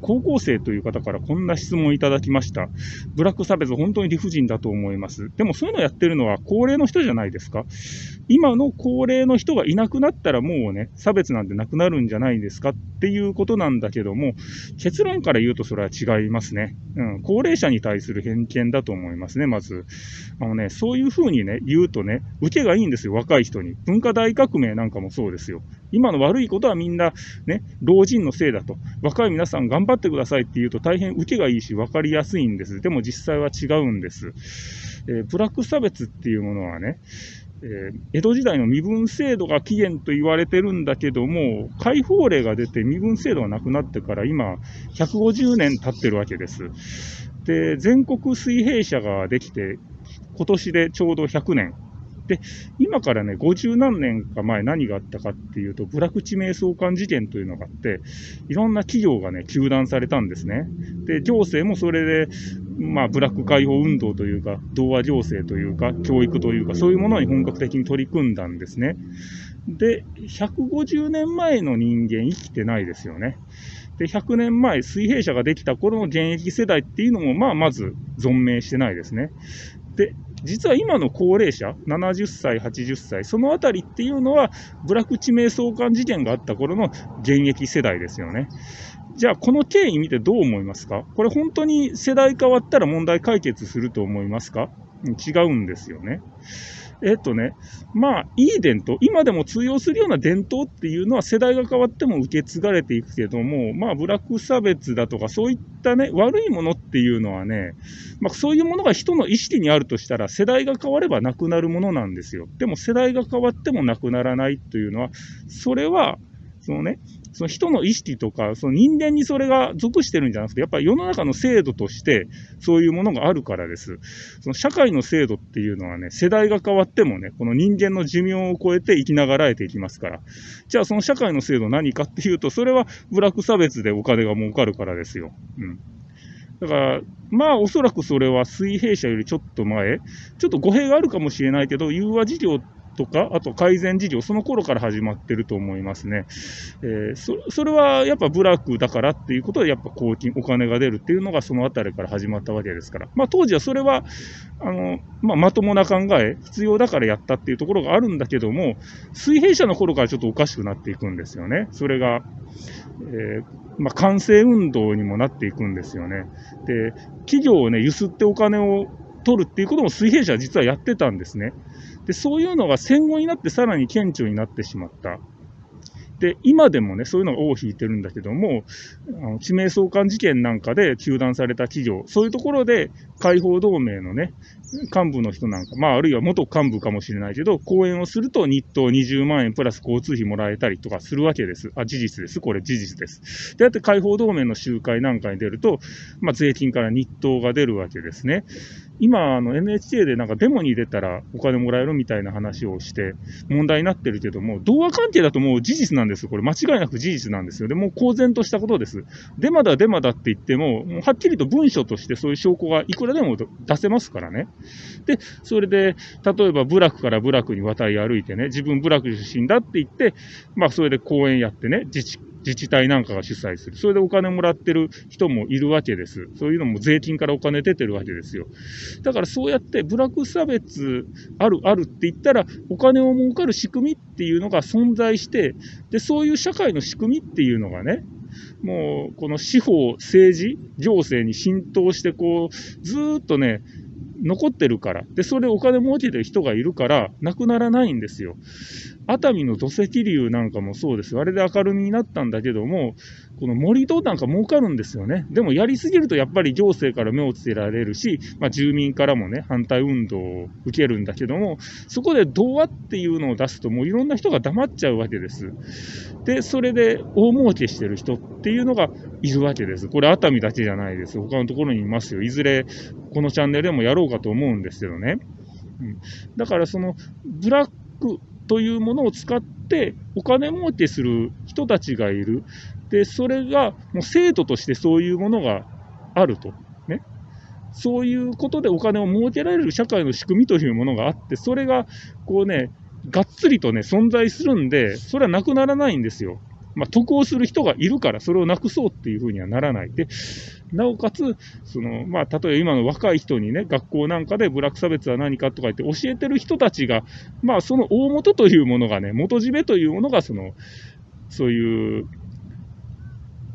高校生という方からこんな質問いただきました。ブラック差別、本当に理不尽だと思います。でもそういうのやってるのは高齢の人じゃないですか。今の高齢の人がいなくなったらもうね、差別なんてなくなるんじゃないですかっていうことなんだけども、結論から言うとそれは違いますね。うん、高齢者に対する偏見だと思いますね、まず。あのね、そういうふうにね、言うとね、受けがいいんですよ、若い人に。文化大革命なんかもそうですよ。今の悪いことはみんな、ね、老人のせいだと。若い皆さん頑張ってくださいって言うと大変受けがいいし分かりやすいんです。でも実際は違うんです。えー、ブラック差別っていうものはね、えー、江戸時代の身分制度が起源と言われてるんだけども、解放令が出て身分制度がなくなってから今、150年経ってるわけです。で、全国水平社ができて、今年でちょうど100年。で、今からね、50何年か前何があったかっていうと、部落地名相関事件というのがあって、いろんな企業がね、休断されたんですね。で、行政もそれで、まあ、ブラック解放運動というか、童話行政というか、教育というか、そういうものに本格的に取り組んだんですね。で、150年前の人間生きてないですよね。で、100年前、水平社ができた頃の現役世代っていうのも、まあ、まず存命してないですね。で、実は今の高齢者、70歳、80歳、そのあたりっていうのは、ブラック地名相関事件があった頃の現役世代ですよね。じゃあ、この経緯見てどう思いますか？これ本当に世代変わったら問題解決すると思いますか？違うんですよね。えっとね、まあ、いい伝統、今でも通用するような伝統っていうのは世代が変わっても受け継がれていくけども、まあ、ブラック差別だとか、そういったね、悪いものっていうのはね、まあ、そういうものが人の意識にあるとしたら、世代が変わればなくなるものなんですよ。でも、世代が変わってもなくならないというのは、それは、そのね、その人の意識とか、その人間にそれが属してるんじゃなくて、やっぱり世の中の制度としてそういうものがあるからです。その社会の制度っていうのはね、世代が変わってもね、この人間の寿命を超えて生きながらえていきますから。じゃあその社会の制度何かっていうと、それはブラック差別でお金が儲かるからですよ。うん。だから、まあおそらくそれは水平社よりちょっと前、ちょっと語弊があるかもしれないけど、融和事業とか、あと改善事業、その頃から始まってると思いますね。えー、そそれはやっぱ部落だからっていうことで、やっぱ公金、お金が出るっていうのがそのあたりから始まったわけですから。まあ当時はそれは、あの、まあまともな考え、必要だからやったっていうところがあるんだけども、水平社の頃からちょっとおかしくなっていくんですよね。それが、えー、まあ、完成運動にもなっていくんですよね。で、企業をね、ゆすってお金を取るっていうことも水平社は実はやってたんですね。で、そういうのが戦後になってさらに顕著になってしまった。で、今でもね、そういうのが尾を引いてるんだけども、あの地名相関事件なんかで糾弾された企業、そういうところで解放同盟のね、幹部の人なんか、まあ、あるいは元幹部かもしれないけど、講演をすると日当20万円プラス交通費もらえたりとかするわけです。あ、事実です。これ事実です。で、やって解放同盟の集会なんかに出ると、まあ、税金から日当が出るわけですね。今、NHK でなんかデモに出たらお金もらえるみたいな話をして問題になってるけども、童話関係だともう事実なんですよ。これ間違いなく事実なんですよ。でも公然としたことです。デマだデマだって言っても、もうはっきりと文書としてそういう証拠がいくらでも出せますからね。で、それで、例えば部落から部落に渡り歩いてね、自分部落出身だって言って、まあそれで講演やってね、自治自治体なんかが主催する。それでお金もらってる人もいるわけです。そういうのも税金からお金出てるわけですよ。だからそうやってブラック差別あるあるって言ったら、お金を儲かる仕組みっていうのが存在して、で、そういう社会の仕組みっていうのがね、もうこの司法、政治、行政に浸透してこう、ずっとね、残ってるから。で、それお金持ちでる人がいるから、なくならないんですよ。熱海の土石流なんかもそうです。あれで明るみになったんだけども、この盛り土なんか儲かるんですよね。でもやりすぎるとやっぱり行政から目をつけられるし、まあ、住民からもね、反対運動を受けるんだけども、そこで童話っていうのを出すともういろんな人が黙っちゃうわけです。で、それで大儲けしてる人っていうのがいるわけです。これ熱海だけじゃないです。他のところにいますよ。いずれこのチャンネルでもやろうかと思うんですけどね。うん、だからそのブラックというものを使ってお金儲けする人たちがいる。で、それがもう制度としてそういうものがあると。ね。そういうことでお金を儲けられる社会の仕組みというものがあって、それがこうね、がっつりとね、存在するんで、それはなくならないんですよ。まあ、得をする人がいるから、それをなくそうっていうふうにはならない。で、なおかつ、その、まあ、例えば今の若い人にね、学校なんかで部落差別は何かとか言って教えてる人たちが、まあ、その大元というものがね、元締めというものが、その、そういう、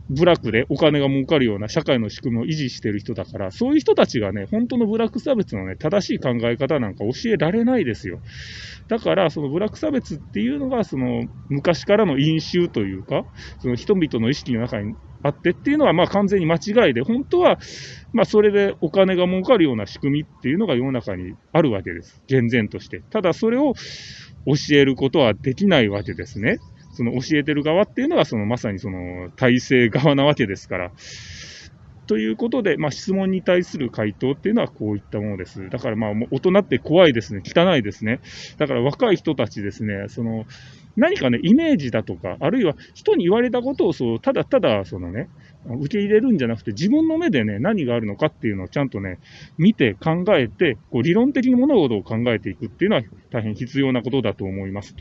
ブラックでお金が儲かるような社会の仕組みを維持してる人だから、そういう人たちがね、本当のブラック差別のね、正しい考え方なんか教えられないですよ。だから、そのブラック差別っていうのが、その昔からの因習というか、その人々の意識の中にあってっていうのは、まあ完全に間違いで、本当は、まあそれでお金が儲かるような仕組みっていうのが世の中にあるわけです。厳然として。ただそれを教えることはできないわけですね。その教えてる側っていうのが、そのまさにその体制側なわけですから。ということで、まあ、質問に対する回答っていうのはこういったものです。だからまあ、大人って怖いですね。汚いですね。だから若い人たちですね、その、何かね、イメージだとか、あるいは人に言われたことをそう、ただただ、そのね、受け入れるんじゃなくて、自分の目でね、何があるのかっていうのをちゃんとね、見て考えて、こう理論的に物事を考えていくっていうのは大変必要なことだと思います。